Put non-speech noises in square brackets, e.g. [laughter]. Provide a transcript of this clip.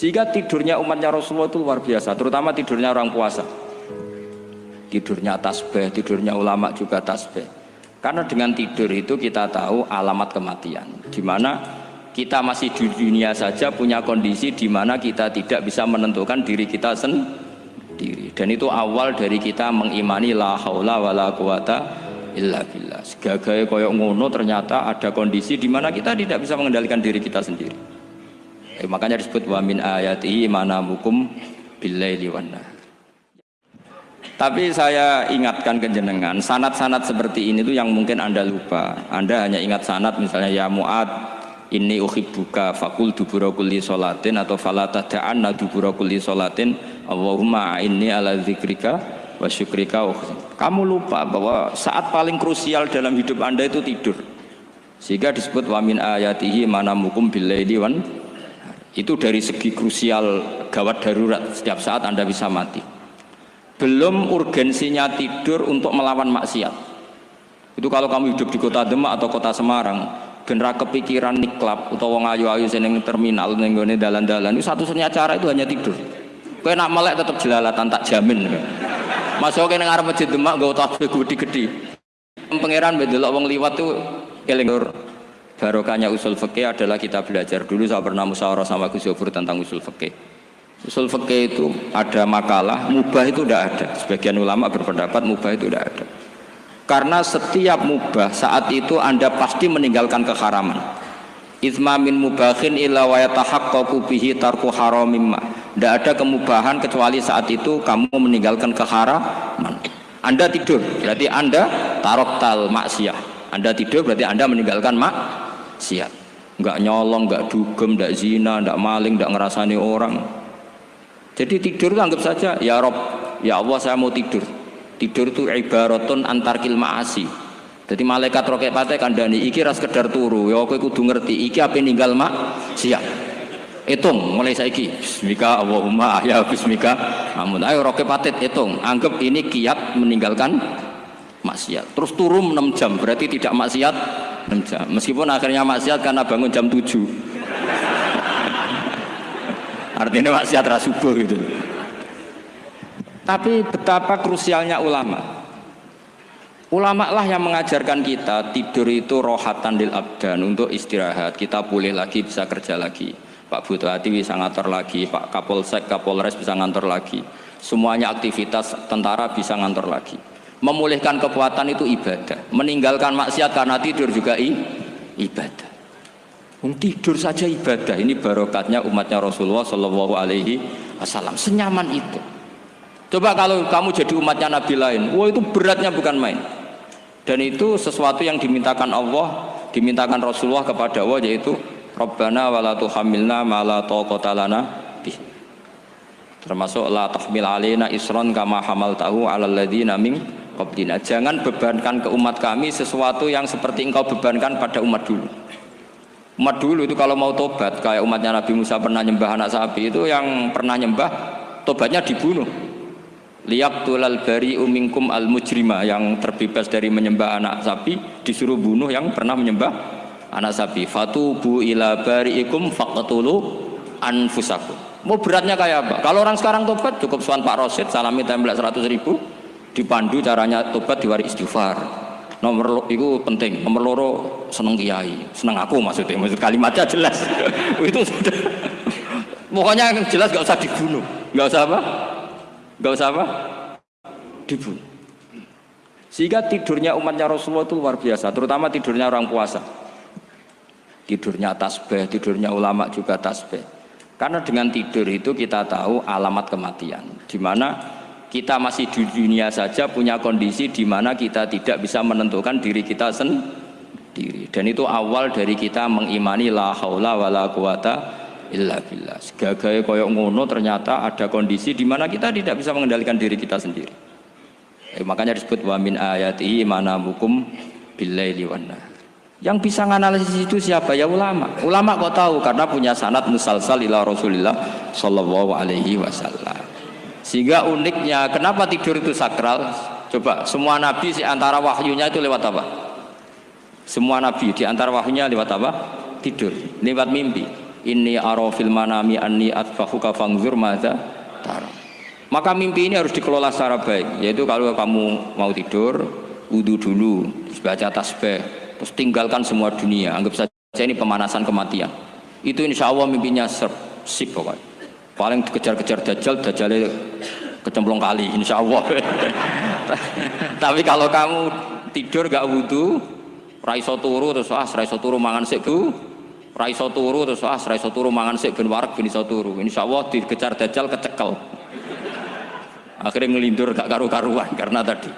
Sehingga tidurnya umatnya Rasulullah itu luar biasa, terutama tidurnya orang puasa. Tidurnya tasbih, tidurnya ulama juga tasbih. Karena dengan tidur itu kita tahu alamat kematian. Di mana kita masih di dunia saja punya kondisi di mana kita tidak bisa menentukan diri kita sendiri. Dan itu awal dari kita mengimani la haula wala quwata illa billah. Segagai koyok ngono ternyata ada kondisi di mana kita tidak bisa mengendalikan diri kita sendiri. Eh, makanya disebut wa min ayatihi manamukum billaili wan Tapi saya ingatkan ke jenengan, sanat-sanat seperti ini tuh yang mungkin Anda lupa. Anda hanya ingat sanat misalnya ya Mu'ad ini uhibbuka fakul dubura kulli atau falata da'anna dubura kulli solatin Allahumma inni ala zikrika wa syukrika kamu lupa bahwa saat paling krusial dalam hidup anda itu tidur. Sehingga disebut wamin ayatihi manamukum billaili wan itu dari segi krusial gawat darurat setiap saat anda bisa mati. Belum urgensinya tidur untuk melawan maksiat. Itu kalau kamu hidup di kota Demak atau kota Semarang genera kepikiran niklap atau wong ayu-ayu seneng terminal nenggone dalan-dalan itu satu-satunya cara itu hanya tidur. Kowe nak melek tetap jelalatan tak jamin. Masuk ke ngarep masjid Demak gak tasbih gede-gede. Pangeran bedelok wong liwat tuh eling barokahnya usul fikih adalah kita belajar dulu saya pernah musyawarah sama Gus Yofur tentang usul fikih usul fikih itu ada makalah mubah itu tidak ada sebagian ulama berpendapat mubah itu tidak ada karena setiap mubah saat itu anda pasti meninggalkan keharaman Izma min mubahin illa wa yatahaqqaqu bihi tarku haramimma. Tidak ada kemubahan kecuali saat itu kamu meninggalkan keharaman. Anda tidur, berarti Anda tarok tal maksiyah. Anda tidur berarti Anda meninggalkan mak siap nggak nyolong nggak dugem nggak zina nggak maling nggak ngerasani orang. Jadi tidur anggap saja ya Rob ya Allah saya mau tidur. Tidur itu ibaratun antar kilmaasi jadi malaikat roket pate kandani iki ras kedar turu ya aku kudu ngerti iki apa ninggal mak siap hitung mulai saiki bismika Allahumma ya bismika. Amun ayo roket patet hitung anggap ini kiat meninggalkan maksiat. Terus turun 6 jam berarti tidak maksiat 6 jam. Meskipun akhirnya maksiat karena bangun jam 7 artinya maksiat rasubuh gitu. Tapi betapa krusialnya ulama. Ulama lah yang mengajarkan kita tidur itu rohatan lil abdan untuk istirahat. Kita pulih lagi bisa kerja lagi. Pak Butati bisa ngantor lagi Pak Kapolsek Kapolres bisa ngantor lagi. Semuanya aktivitas tentara bisa ngantor lagi memulihkan kekuatan itu ibadah. Meninggalkan maksiat karena tidur juga i, ibadah. Tidur saja ibadah. Ini barokatnya umatnya Rasulullah Shallallahu Alaihi Wasallam. Senyaman itu. Coba kalau kamu jadi umatnya Nabi lain wah itu beratnya bukan main. Dan itu sesuatu yang dimintakan Allah dimintakan Rasulullah kepada Allah yaitu Rabbana wa la tuhamilna ma la taqata lana termasuk la tahmil alaina isron kama hamaltahu alal ladzina min qablina. Jangan bebankan ke umat kami sesuatu yang seperti engkau bebankan pada umat dulu. Umat dulu itu kalau mau tobat kayak umatnya Nabi Musa pernah nyembah anak sapi itu yang pernah nyembah tobatnya dibunuh. Liyak tulal bari umingkum al mujrima yang terbebas dari menyembah anak sapi disuruh bunuh yang pernah menyembah anak sapi. Fatubu ila bariikum faqtulu anfusakum. Mau beratnya kayak apa? Kalau orang sekarang tobat cukup suan Pak Rosid salami tembak 100 ribu dipandu caranya tobat diwari istighfar. Nomor itu penting. Nomor loro seneng kiai. Seneng aku maksudnya. Maksud kalimatnya jelas. [laughs] Itu sudah. Pokoknya jelas gak usah dibunuh. Gak usah apa? Gak usah apa? Dibunuh. Sehingga tidurnya umatnya Rasulullah itu luar biasa terutama tidurnya orang puasa. Tidurnya tasbih tidurnya ulama juga tasbih. Karena dengan tidur itu kita tahu alamat kematian. Di mana kita masih di dunia saja punya kondisi di mana kita tidak bisa menentukan diri kita sendiri. Dan itu awal dari kita mengimani la haula wala quwata illa billah. Segagai koyok ngono ternyata ada kondisi di mana kita tidak bisa mengendalikan diri kita sendiri. Eh, makanya disebut wa min ayati manamukum billaili wan yang bisa menganalisis itu siapa? Ya ulama. Ulama kok tahu? Karena punya sanad musalsal ila rasulillah sallallahu alaihi wasallam sehingga uniknya, kenapa tidur itu sakral? Coba, semua nabi di antara wahyunya itu lewat apa? Semua nabi di antara wahyunya lewat apa? Tidur, lewat mimpi. ini arofil manami anni atfahuka fangzur madza tara maka mimpi ini harus dikelola secara baik yaitu kalau kamu mau tidur wudhu dulu baca tasbih terus tinggalkan semua dunia anggap saja ini pemanasan kematian itu insya Allah mimpinya sip pokoknya paling dikejar-kejar dajjal dajjalnya kecemplung kali insya Allah [laughs] tapi kalau kamu tidur gak wudhu raiso turu terus ah raiso turu mangan sik bu. Raiso turu terus ah raiso turu mangan sik ben warak ben iso turu. Insyaallah dikejar dajjal kecekel. Akhirnya ngelindur gak karu-karuan karena tadi